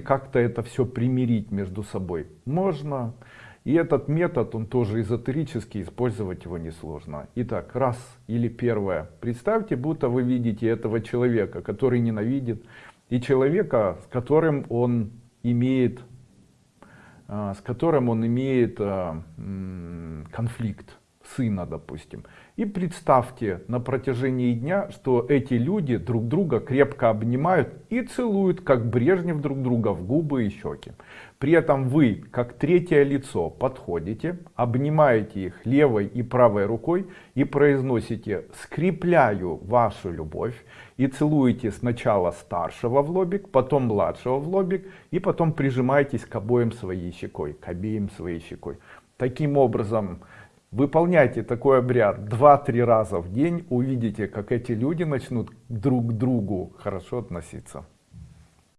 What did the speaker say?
Как-то это все примирить между собой можно. И этот метод, он тоже эзотерический, использовать его несложно. Итак, раз или первое. Представьте, будто вы видите этого человека, который ненавидит, и человека, с которым он имеет, а, с которым он имеет а, конфликт сына, допустим. И представьте на протяжении дня, что эти люди друг друга крепко обнимают и целуют, как Брежнев друг друга в губы и щеки. При этом вы, как третье лицо, подходите, обнимаете их левой и правой рукой и произносите «скрепляю вашу любовь» и целуете сначала старшего в лобик, потом младшего в лобик и потом прижимаетесь к обоим своей щекой, к обеим своей щекой. Таким образом, Выполняйте такой обряд 2-3 раза в день, увидите, как эти люди начнут друг к другу хорошо относиться.